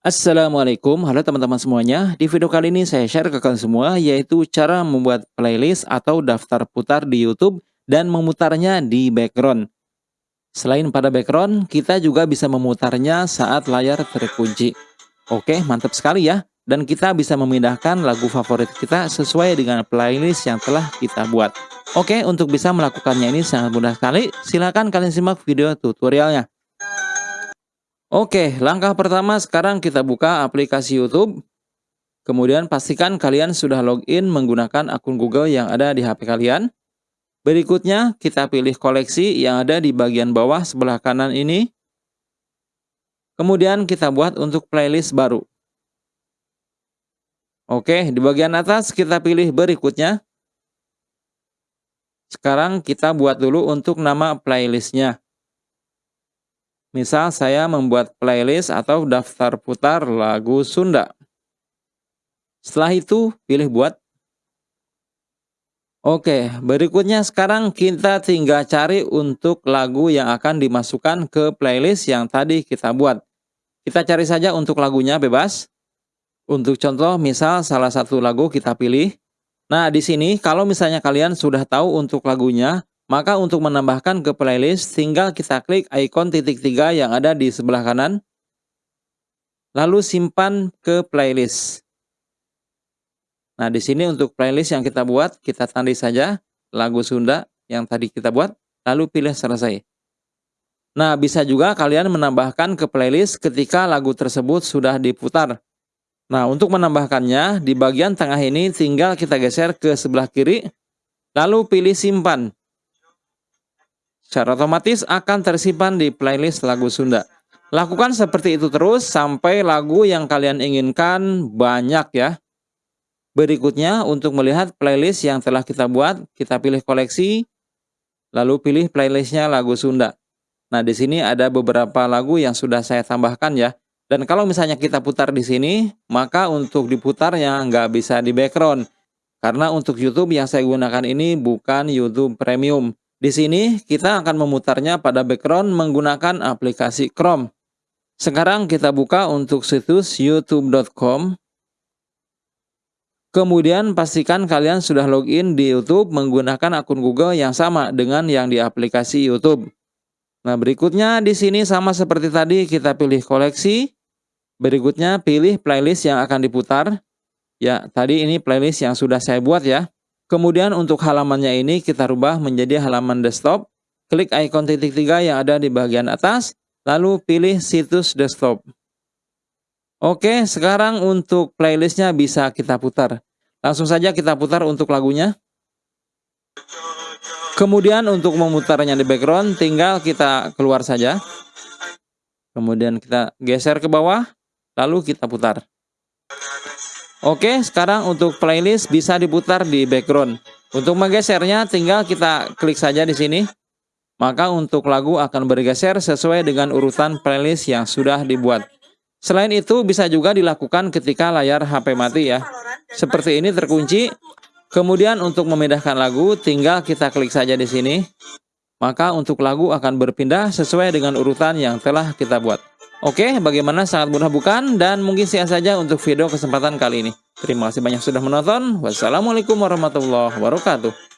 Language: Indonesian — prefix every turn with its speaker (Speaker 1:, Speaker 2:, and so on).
Speaker 1: Assalamualaikum, halo teman-teman semuanya. Di video kali ini saya share ke kalian semua yaitu cara membuat playlist atau daftar putar di YouTube dan memutarnya di background. Selain pada background, kita juga bisa memutarnya saat layar terkunci. Oke, mantap sekali ya. Dan kita bisa memindahkan lagu favorit kita sesuai dengan playlist yang telah kita buat. Oke, untuk bisa melakukannya ini sangat mudah sekali. Silahkan kalian simak video tutorialnya. Oke, langkah pertama sekarang kita buka aplikasi YouTube. Kemudian pastikan kalian sudah login menggunakan akun Google yang ada di HP kalian. Berikutnya, kita pilih koleksi yang ada di bagian bawah sebelah kanan ini. Kemudian kita buat untuk playlist baru. Oke, di bagian atas kita pilih berikutnya. Sekarang kita buat dulu untuk nama playlistnya. Misal saya membuat playlist atau daftar putar lagu Sunda. Setelah itu pilih buat. Oke, berikutnya sekarang kita tinggal cari untuk lagu yang akan dimasukkan ke playlist yang tadi kita buat. Kita cari saja untuk lagunya bebas. Untuk contoh, misal salah satu lagu kita pilih. Nah, di sini kalau misalnya kalian sudah tahu untuk lagunya, maka untuk menambahkan ke playlist, tinggal kita klik ikon titik tiga yang ada di sebelah kanan. Lalu simpan ke playlist. Nah, di sini untuk playlist yang kita buat, kita tandai saja lagu Sunda yang tadi kita buat, lalu pilih selesai. Nah, bisa juga kalian menambahkan ke playlist ketika lagu tersebut sudah diputar. Nah, untuk menambahkannya, di bagian tengah ini tinggal kita geser ke sebelah kiri, lalu pilih simpan secara otomatis akan tersimpan di playlist lagu Sunda. Lakukan seperti itu terus sampai lagu yang kalian inginkan banyak ya. Berikutnya untuk melihat playlist yang telah kita buat, kita pilih koleksi, lalu pilih playlistnya lagu Sunda. Nah di sini ada beberapa lagu yang sudah saya tambahkan ya. Dan kalau misalnya kita putar di sini, maka untuk diputarnya nggak bisa di background. Karena untuk YouTube yang saya gunakan ini bukan YouTube Premium. Di sini kita akan memutarnya pada background menggunakan aplikasi Chrome. Sekarang kita buka untuk situs youtube.com. Kemudian pastikan kalian sudah login di YouTube menggunakan akun Google yang sama dengan yang di aplikasi YouTube. Nah, berikutnya di sini sama seperti tadi kita pilih koleksi. Berikutnya pilih playlist yang akan diputar. Ya, tadi ini playlist yang sudah saya buat ya. Kemudian untuk halamannya ini kita rubah menjadi halaman desktop. Klik ikon titik tiga yang ada di bagian atas, lalu pilih situs desktop. Oke, sekarang untuk playlistnya bisa kita putar. Langsung saja kita putar untuk lagunya. Kemudian untuk memutarnya di background, tinggal kita keluar saja. Kemudian kita geser ke bawah, lalu kita putar. Oke, sekarang untuk playlist bisa diputar di background. Untuk menggesernya tinggal kita klik saja di sini. Maka untuk lagu akan bergeser sesuai dengan urutan playlist yang sudah dibuat. Selain itu bisa juga dilakukan ketika layar HP mati ya. Seperti ini terkunci. Kemudian untuk memindahkan lagu tinggal kita klik saja di sini. Maka untuk lagu akan berpindah sesuai dengan urutan yang telah kita buat. Oke, bagaimana sangat mudah bukan? Dan mungkin sekian saja untuk video kesempatan kali ini. Terima kasih banyak sudah menonton. Wassalamualaikum warahmatullahi wabarakatuh.